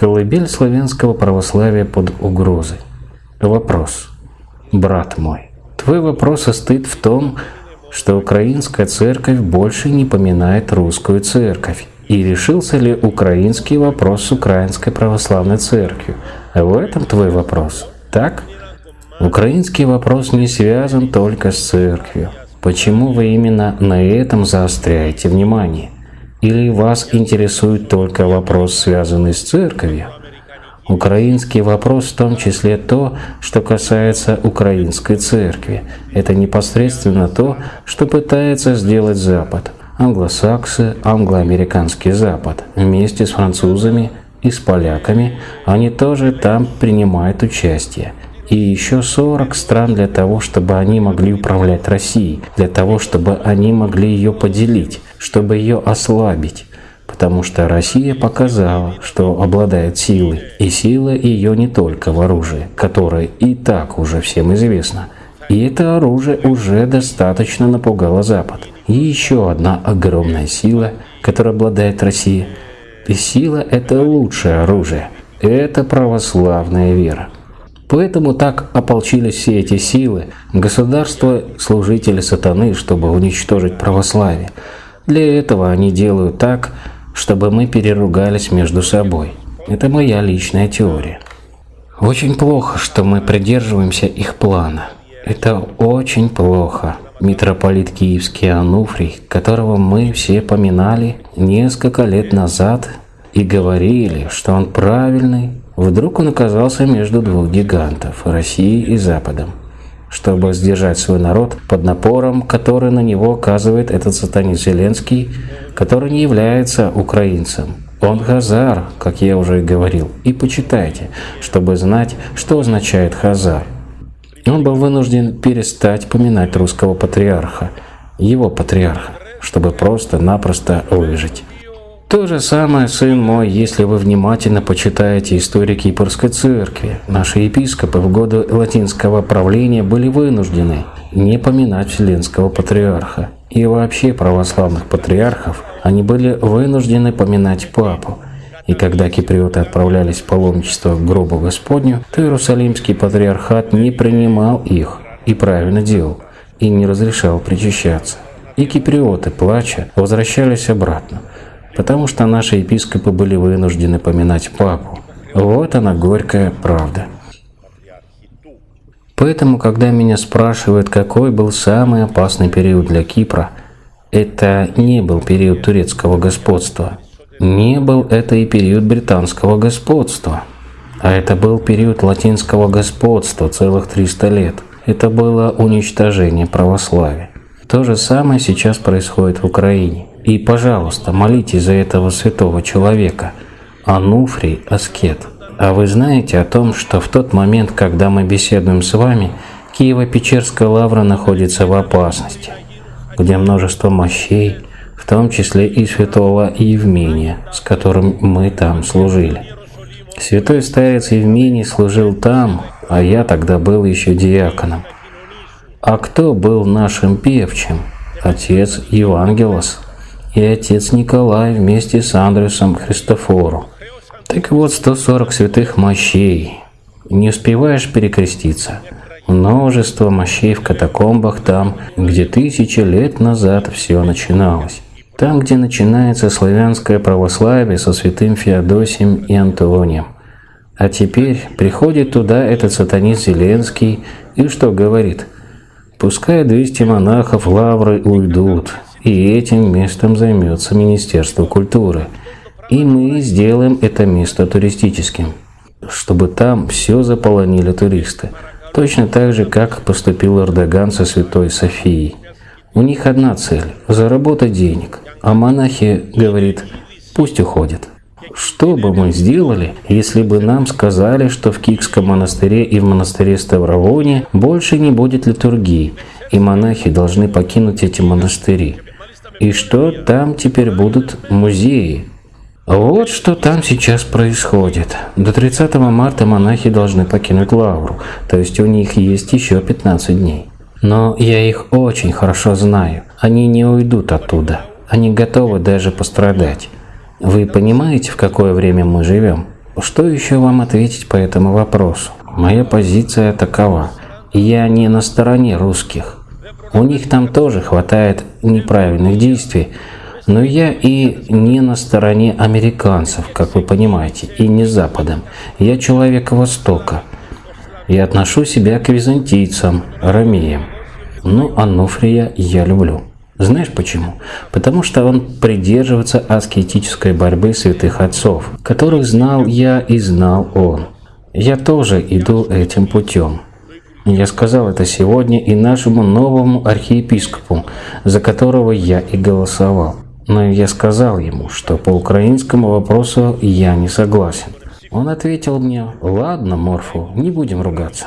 Колыбель славянского православия под угрозой. Вопрос. Брат мой, твой вопрос состоит в том, что украинская церковь больше не поминает русскую церковь. И решился ли украинский вопрос с украинской православной церковью? В этом твой вопрос, так? Украинский вопрос не связан только с церковью. Почему вы именно на этом заостряете внимание? Или вас интересует только вопрос, связанный с церковью? Украинский вопрос в том числе то, что касается украинской церкви. Это непосредственно то, что пытается сделать Запад. Англосаксы, англоамериканский Запад. Вместе с французами и с поляками они тоже там принимают участие и еще 40 стран для того, чтобы они могли управлять Россией, для того, чтобы они могли ее поделить, чтобы ее ослабить. Потому что Россия показала, что обладает силой, и сила ее не только в оружии, которое и так уже всем известно. И это оружие уже достаточно напугало Запад. И еще одна огромная сила, которая обладает Россия. И сила – это лучшее оружие. Это православная вера. Поэтому так ополчились все эти силы, государство служители сатаны, чтобы уничтожить православие. Для этого они делают так, чтобы мы переругались между собой. Это моя личная теория. Очень плохо, что мы придерживаемся их плана. Это очень плохо. Митрополит Киевский Ануфрий, которого мы все поминали несколько лет назад и говорили, что он правильный, Вдруг он оказался между двух гигантов – Россией и Западом. Чтобы сдержать свой народ под напором, который на него оказывает этот сатанист Зеленский, который не является украинцем. Он Хазар, как я уже и говорил, и почитайте, чтобы знать, что означает Хазар. Он был вынужден перестать поминать русского патриарха, его патриарха, чтобы просто-напросто выжить. То же самое, сын мой, если вы внимательно почитаете историю Кипрской церкви. Наши епископы в годы латинского правления были вынуждены не поминать Вселенского патриарха. И вообще православных патриархов они были вынуждены поминать папу. И когда киприоты отправлялись в паломничество к гробу Господню, то Иерусалимский патриархат не принимал их и правильно делал, и не разрешал причащаться. И киприоты, плача, возвращались обратно потому что наши епископы были вынуждены поминать папу. Вот она горькая правда. Поэтому, когда меня спрашивают, какой был самый опасный период для Кипра, это не был период турецкого господства. Не был это и период британского господства. А это был период латинского господства целых 300 лет. Это было уничтожение православия. То же самое сейчас происходит в Украине. И, пожалуйста, молитесь за этого святого человека, Ануфрий Аскет. А вы знаете о том, что в тот момент, когда мы беседуем с вами, Киево-Печерская лавра находится в опасности, где множество мощей, в том числе и святого Евмения, с которым мы там служили. Святой старец Евмений служил там, а я тогда был еще диаконом. А кто был нашим певчим? Отец Евангелос и отец Николай вместе с Андрюсом Христофору. Так вот, 140 святых мощей. Не успеваешь перекреститься. Множество мощей в катакомбах там, где тысячи лет назад все начиналось. Там, где начинается славянское православие со святым Феодосием и Антонием. А теперь приходит туда этот сатанист Зеленский и что говорит? Пускай 200 монахов лавры уйдут, и этим местом займется Министерство культуры. И мы сделаем это место туристическим, чтобы там все заполонили туристы. Точно так же, как поступил Эрдоган со Святой Софией. У них одна цель – заработать денег. А монахи, говорит, пусть уходят. Что бы мы сделали, если бы нам сказали, что в Кикском монастыре и в монастыре Ставровоне больше не будет литургии, и монахи должны покинуть эти монастыри? И что там теперь будут музеи. Вот что там сейчас происходит. До 30 марта монахи должны покинуть Лавру, то есть у них есть еще 15 дней. Но я их очень хорошо знаю. Они не уйдут оттуда. Они готовы даже пострадать. Вы понимаете, в какое время мы живем? Что еще вам ответить по этому вопросу? Моя позиция такова. Я не на стороне русских. У них там тоже хватает неправильных действий, но я и не на стороне американцев, как вы понимаете, и не Западом. Я человек Востока. И отношу себя к византийцам, ромеям. Ну, Ануфрия я люблю. Знаешь почему? Потому что он придерживается аскетической борьбы святых отцов, которых знал я и знал он. Я тоже иду этим путем. Я сказал это сегодня и нашему новому архиепископу, за которого я и голосовал. Но я сказал ему, что по украинскому вопросу я не согласен. Он ответил мне, ладно, Морфу, не будем ругаться.